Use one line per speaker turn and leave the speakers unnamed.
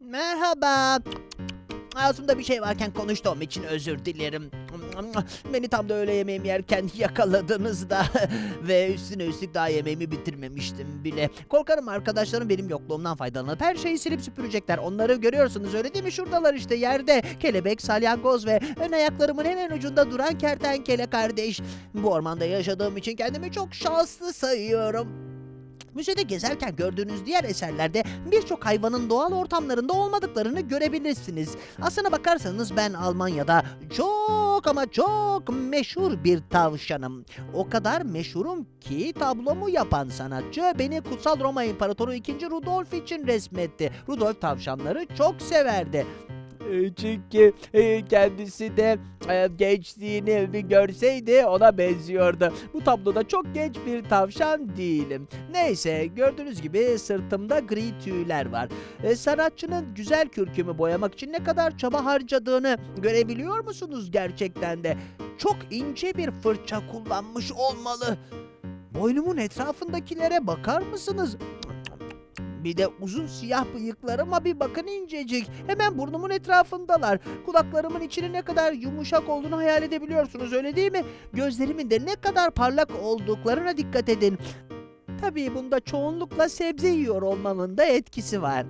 Merhaba. Ağzımda bir şey varken konuştuğum için özür dilerim. Beni tam da öğle yemeğimi yerken yakaladınız da ve üstüne üstlük daha yemeğimi bitirmemiştim bile. Korkarım arkadaşlarım benim yokluğumdan faydalanıp her şeyi silip süpürecekler. Onları görüyorsunuz öyle değil mi? Şuradalar işte yerde. Kelebek, salyangoz ve ön ayaklarımın hemen ucunda duran kertenkele kardeş. Bu ormanda yaşadığım için kendimi çok şanslı sayıyorum. Müzede gezerken gördüğünüz diğer eserlerde birçok hayvanın doğal ortamlarında olmadıklarını görebilirsiniz. Aslına bakarsanız ben Almanya'da çok ama çok meşhur bir tavşanım. O kadar meşhurum ki tablomu yapan sanatçı beni Kutsal Roma İmparatoru 2. Rudolf için resmetti. Rudolf tavşanları çok severdi. E, Çünkü e, kendisi de e, gençliğini bir görseydi ona benziyordu. Bu tabloda çok genç bir tavşan değilim. Neyse gördüğünüz gibi sırtımda gri tüyler var. E, sanatçının güzel kürkümü boyamak için ne kadar çaba harcadığını görebiliyor musunuz gerçekten de? Çok ince bir fırça kullanmış olmalı. Boynumun etrafındakilere bakar mısınız? Bir de uzun siyah bıyıklarıma bir bakın incecik. Hemen burnumun etrafındalar. Kulaklarımın içinin ne kadar yumuşak olduğunu hayal edebiliyorsunuz öyle değil mi? Gözlerimin de ne kadar parlak olduklarına dikkat edin. Tabii bunda çoğunlukla sebze yiyor olmamın da etkisi var.